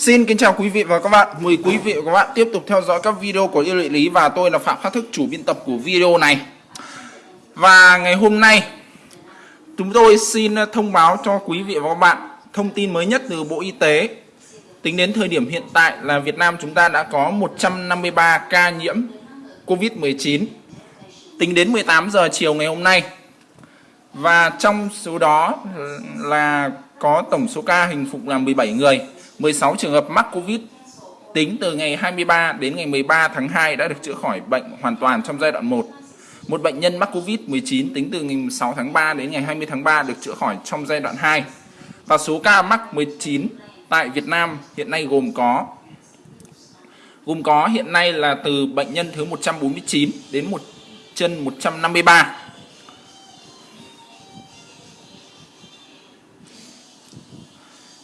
Xin kính chào quý vị và các bạn. Mời quý vị và các bạn tiếp tục theo dõi các video của yêu địa lý và tôi là Phạm Khắc Thức, chủ biên tập của video này. Và ngày hôm nay, chúng tôi xin thông báo cho quý vị và các bạn thông tin mới nhất từ Bộ Y tế. Tính đến thời điểm hiện tại là Việt Nam chúng ta đã có 153 ca nhiễm COVID-19. Tính đến 18 giờ chiều ngày hôm nay. Và trong số đó là có tổng số ca hình phục là 17 người 16 trường hợp mắc Covid tính từ ngày 23 đến ngày 13 tháng 2 đã được chữa khỏi bệnh hoàn toàn trong giai đoạn 1. Một bệnh nhân mắc Covid-19 tính từ ngày 6 tháng 3 đến ngày 20 tháng 3 được chữa khỏi trong giai đoạn 2. Và số ca mắc 19 tại Việt Nam hiện nay gồm có gồm có hiện nay là từ bệnh nhân thứ 149 đến một chân 153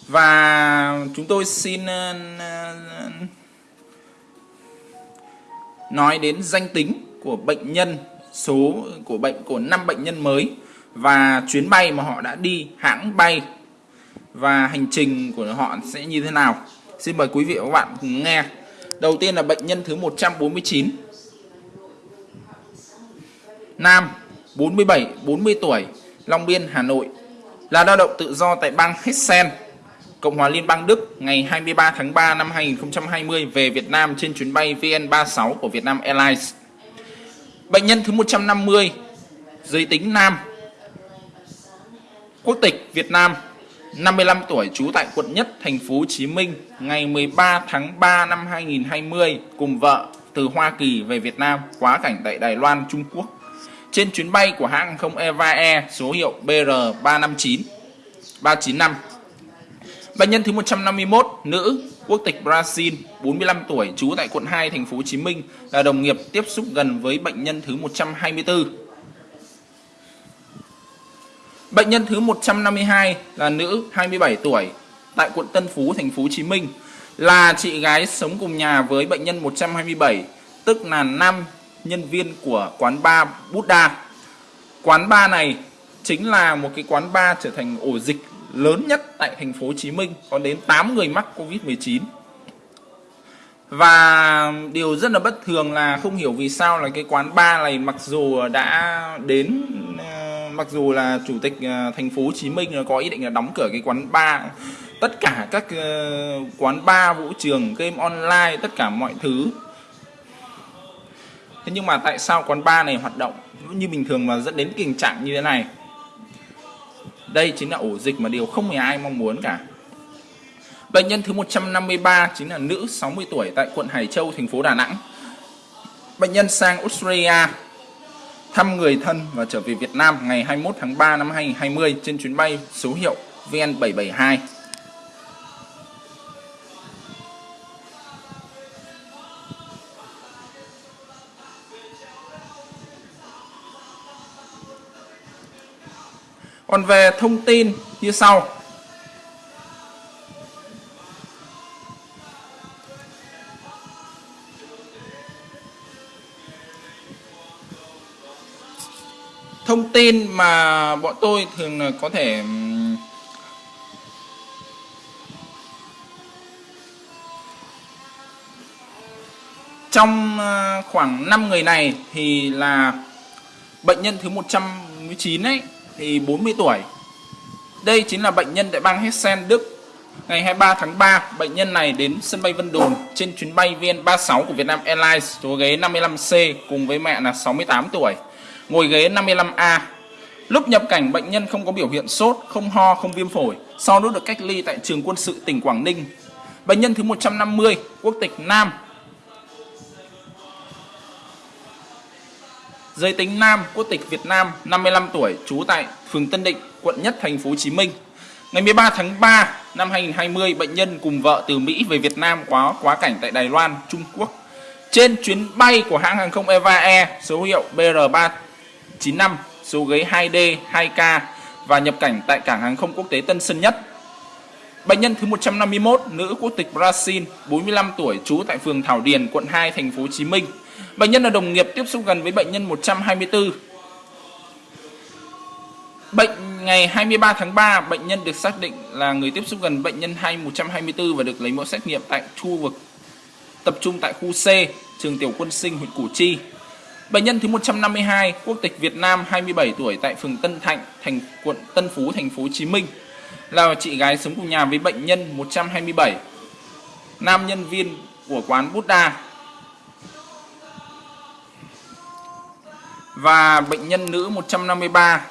và chúng tôi xin ờ, nói đến danh tính của bệnh nhân, số của bệnh, của năm bệnh nhân mới và chuyến bay mà họ đã đi, hãng bay và hành trình của họ sẽ như thế nào. Xin mời quý vị và các bạn cùng nghe. Đầu tiên là bệnh nhân thứ 149 Nam 47 40 tuổi, Long Biên, Hà Nội. Là lao động tự do tại bang Hessen. Cộng hòa Liên bang Đức ngày 23 tháng 3 năm 2020 về Việt Nam trên chuyến bay VN36 của Vietnam Airlines. Bệnh nhân thứ 150, giới tính nam, quốc tịch Việt Nam, 55 tuổi, trú tại quận Nhất, thành phố Hồ Chí Minh, ngày 13 tháng 3 năm 2020 cùng vợ từ Hoa Kỳ về Việt Nam quá cảnh tại Đài Loan, Trung Quốc. Trên chuyến bay của hãng hàng không Eva Air số hiệu BR359 395 Bệnh nhân thứ 151, nữ, quốc tịch Brazil, 45 tuổi, trú tại quận 2 thành phố Hồ Chí Minh là đồng nghiệp tiếp xúc gần với bệnh nhân thứ 124. Bệnh nhân thứ 152 là nữ 27 tuổi tại quận Tân Phú thành phố Hồ Chí Minh là chị gái sống cùng nhà với bệnh nhân 127, tức là nam nhân viên của quán bar Buddha. Quán bar này chính là một cái quán bar trở thành ổ dịch lớn nhất tại thành phố Hồ Chí Minh, có đến 8 người mắc Covid-19. Và điều rất là bất thường là không hiểu vì sao là cái quán bar này mặc dù đã đến ờ, mặc dù là chủ tịch ờ, thành phố Hồ Chí Minh có ý định là đóng cửa cái quán bar, tất cả các ờ, quán bar, vũ trường, game online, tất cả mọi thứ. Thế nhưng mà tại sao quán bar này hoạt động? Như bình thường mà dẫn đến tình trạng như thế này đây chính là ổ dịch mà điều không hề ai mong muốn cả. Bệnh nhân thứ 153 chính là nữ 60 tuổi tại quận Hải Châu, thành phố Đà Nẵng. Bệnh nhân sang Australia thăm người thân và trở về Việt Nam ngày 21 tháng 3 năm 2020 trên chuyến bay số hiệu VN772. Còn về thông tin như sau. Thông tin mà bọn tôi thường là có thể trong à, khoảng 5 người này thì là bệnh nhân thứ 119 ấy thì 40 tuổi. Đây chính là bệnh nhân tại bang Hessen, Đức. Ngày 23 tháng 3, bệnh nhân này đến sân bay Vân Đồn trên chuyến bay VN36 của Vietnam Airlines số ghế 55C cùng với mẹ là 68 tuổi, ngồi ghế 55A. Lúc nhập cảnh, bệnh nhân không có biểu hiện sốt, không ho, không viêm phổi. Sau đó được cách ly tại trường quân sự tỉnh Quảng Ninh. Bệnh nhân thứ 150, quốc tịch Nam, Giới tính nam, quốc tịch Việt Nam, 55 tuổi, trú tại phường Tân Định, quận Nhất, thành phố Hồ Chí Minh. Ngày 13 tháng 3 năm 2020, bệnh nhân cùng vợ từ Mỹ về Việt Nam quá quá cảnh tại Đài Loan, Trung Quốc. Trên chuyến bay của hãng hàng không Eva Air số hiệu BR395, số ghế 2D, 2K và nhập cảnh tại cảng hàng không quốc tế Tân Sơn Nhất. Bệnh nhân thứ 151, nữ quốc tịch Brazil, 45 tuổi, trú tại phường Thảo Điền, quận 2, thành phố Hồ Chí Minh Bệnh nhân là đồng nghiệp tiếp xúc gần với bệnh nhân 124. Bệnh ngày 23 tháng 3, bệnh nhân được xác định là người tiếp xúc gần bệnh nhân 2124 và được lấy mẫu xét nghiệm tại khu vực tập trung tại khu C, trường tiểu quân sinh huyện Củ Chi. Bệnh nhân thứ 152, quốc tịch Việt Nam, 27 tuổi tại phường Tân Thạnh, thành quận Tân Phú, thành phố Hồ Chí Minh, là chị gái sống cùng nhà với bệnh nhân 127, nam nhân viên của quán Buddha. Và bệnh nhân nữ 153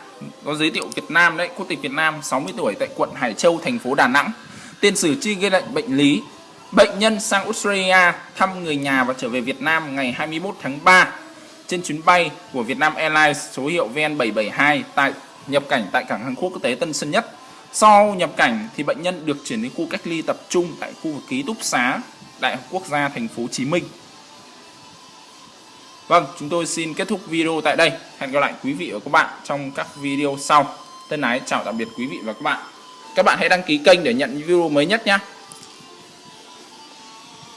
có giới thiệu Việt Nam đấy, quốc tịch Việt Nam, 60 tuổi tại quận Hải Châu, thành phố Đà Nẵng. Tiền sử chi ghi lệnh bệnh lý. Bệnh nhân sang Australia thăm người nhà và trở về Việt Nam ngày 21 tháng 3 trên chuyến bay của Vietnam Airlines số hiệu VN772 tại nhập cảnh tại cảng hàng không quốc tế Tân Sơn Nhất. Sau nhập cảnh thì bệnh nhân được chuyển đến khu cách ly tập trung tại khu vực ký túc xá Đại học Quốc gia thành phố Hồ Chí Minh. Vâng, chúng tôi xin kết thúc video tại đây. Hẹn gặp lại quý vị và các bạn trong các video sau. Thân ái chào tạm biệt quý vị và các bạn. Các bạn hãy đăng ký kênh để nhận video mới nhất nhé.